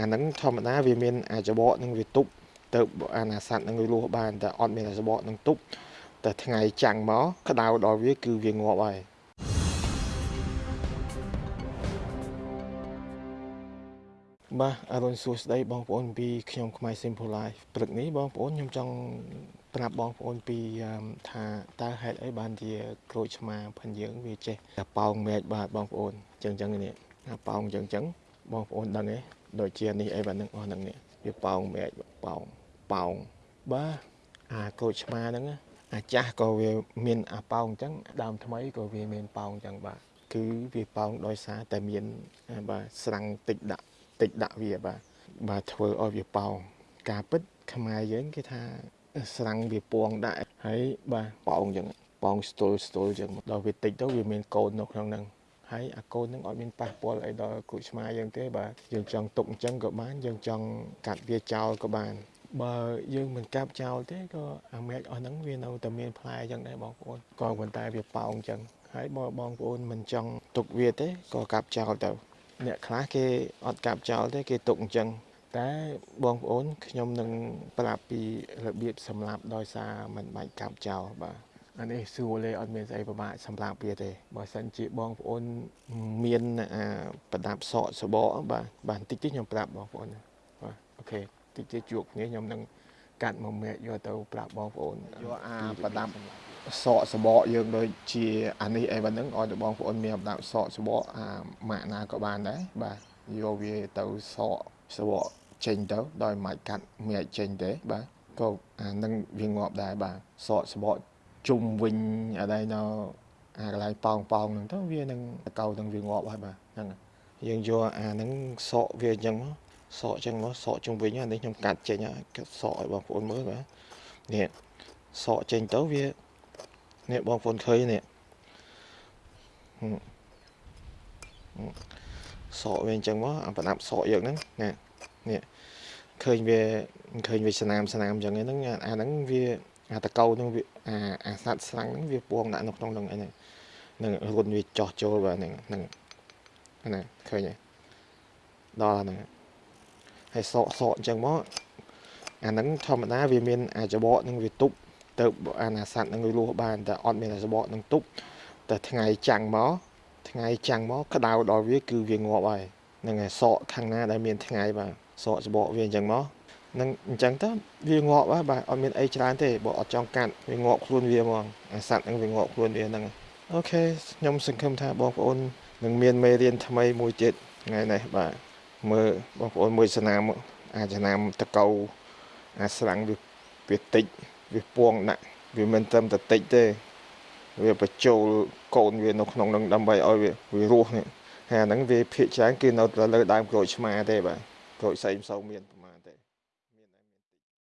អាហ្នឹងធម្មតាវាមានអាចបកនឹងវាទប់ទៅអាណាសัตว์នឹងវាលស់បានតែអត់មានអាចបកនឹងទប់តែថ្ងៃចាំងមកក្តៅដល់វាគឺវាងាប់ហើយបាទអរុនសួស្តីបងប្អូនពីខ្ញុំខ្មែរ Simple Life ព្រឹកនេះបងប្អូនខ្ញុំចង់ប្រាប់បងប្អូនពីថាតើហេតុអីបានជាក្រូចឆ្មាផិនយើងវាចេះតែប៉ោងមែកបាទបងប្អូនអញ្ចឹងអញ្ចឹងនេះប៉ោងអញ្ចឹងអញ្ចឹងបងប្អូនដឹងទេ ដូចជានេះអីបាទនឹងអស់ហ្នឹងនេះវាប៉ោងមែកប៉ោងប៉ោងបាទអាក្រូចឆ្មាហ្នឹងអាចាស់ក៏វាមានអាប៉ោងអញ្ចឹងដើមថ្មីក៏វាមានប៉ោងអញ្ចឹងបាទគឺវាប៉ោងដោយសារតែមានបាទស្រាំងតិចដាក់តិចដាក់វាបាទបាទធ្វើឲ្យវាប៉ោងការពិតខ្មែរយើងគេថាស្រាំងវាពងដាក់ហើយបាទប៉ោងអញ្ចឹងប៉ោងស្ទល់ស្ទល់អញ្ចឹងដល់វាតិចទៅវាមានកូននៅក្នុងហ្នឹង ហើយអាកូននឹងអត់មានប៉ះពាល់អីដល់គ្រូឆ្មាយើងទេបាទយើងចង់ទុកអញ្ចឹងក៏បានយើងចង់កាត់វាចោលក៏បានបើយើងមិនកាប់ចោលទេក៏អាមែកអស់ហ្នឹងវានៅតែមានផ្លែអញ្ចឹងដែរបងប្អូនក៏ប៉ុន្តែវាប៉ោងអញ្ចឹងហើយបើបងប្អូនមិនចង់ទុកវាទេក៏កាប់ចោលទៅអ្នកខ្លះគេអត់កាប់ចោលទេគេទុកអញ្ចឹងតែបងប្អូនខ្ញុំនឹងប្រាប់ពីរបៀបសម្លាប់ដោយសារមិនបាច់កាប់ចោលបាទ អានេះសួរលេអត់មានស្អីពិបាកសម្រាប់វាទេបើសិនជាបងប្អូនមានអាប្រដាប់សក់សបកបាទបាទបន្តិចទៀតខ្ញុំប្រាប់បងប្អូនបាទអូខេតិចទៀតជួបគ្នាខ្ញុំនឹងកាត់មកមែកយកទៅប្រាប់បងប្អូនយកអាប្រដាប់សក់សបកយើងដូចជាអានេះអីបាទហ្នឹងឲ្យទៅបងប្អូនមានប្រដាប់សក់សបកអាម៉ាក់ណាក៏បានដែរបាទយកវាទៅសក់សបកចេញទៅដោយមិនកាត់មែកចេញទេបាទក៏អានឹងវាងាប់ដែរបាទសក់សបក ជុំវិញអីនៅអាកន្លែងប៉ោងប៉ោងហ្នឹងទៅវានឹងតកៅនឹងវាងាប់ហើយបាទហ្នឹងយើងយកអាហ្នឹងសក់វាអញ្ចឹងមកសក់អញ្ចឹងមកសក់ជុំវិញអានេះខ្ញុំកាត់ចេញកាត់សក់ឲ្យបងប្អូនមើលបាទនេះសក់ចេញទៅវានេះបងប្អូនឃើញនេះសក់វាអញ្ចឹងមកអាប្រដាប់សក់យើងហ្នឹងណានេះឃើញវាឃើញវាស្នាមស្នាមអញ្ចឹងហ្នឹងអាហ្នឹងវា អាតកៅហ្នឹងវាអាអាសត្វស្លាំងហ្នឹងវាពងដាក់នៅក្នុងហ្នឹងអីហ្នឹងនឹងរុនវាចោះចូលបាទហ្នឹងហ្នឹងណាឃើញទេដល់ហ្នឹងហើយសក់សក់អញ្ចឹងមកអាហ្នឹងធម្មតាវាមានអាចបកនឹងវាទប់ទៅអាណាសัตว์នឹងវាលស់បានតែអត់មានអាចបកនឹងទប់តែថ្ងៃចាំងមកថ្ងៃចាំងមកក្តៅដល់វាគឺវាងាប់ហើយហ្នឹងហើយសក់ខាងណាដែលមានថ្ងៃបាទសក់ច្បកវាអញ្ចឹងមក នឹងអញ្ចឹងទៅវាងាប់ហើយបាទអត់មានអីច្រើនទេបើអត់ចង់កាត់វាងាប់ខ្លួនវាហ្មងអាសត្វហ្នឹងវាងាប់ខ្លួនវាហ្នឹងអូខេខ្ញុំសង្ឃឹមថាបងប្អូននឹងមានមេរៀនថ្មីមួយទៀតថ្ងៃនេះបាទមើលបងប្អូនមួយស្នាមអាចស្នាមតកៅអាស្រាំងវាវាតិចវាពងដាក់វាមិនត្រឹមតែតិចទេវាបញ្ចូលកូនវានៅក្នុងនឹងដើម្បីឲ្យវាវារស់នេះហើយអាហ្នឹងវាភាកច្រើនគឺនៅលើដើមក្រូចឆ្មាទេបាទក្រូចផ្សេងមិនសូវមាន